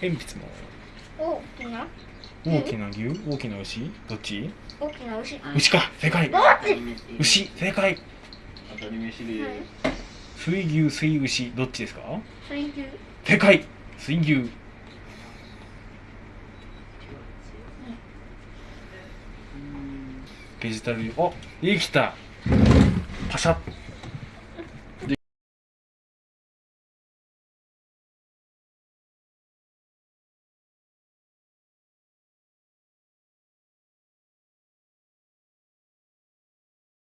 鉛筆も。大きな？大きな牛？大きな牛？どっち？大きな牛。牛か。正解。牛。正解。当たり飯で、水牛水牛。どっちですか？水牛。正解。水牛。ベジタルあできた。パシャッ。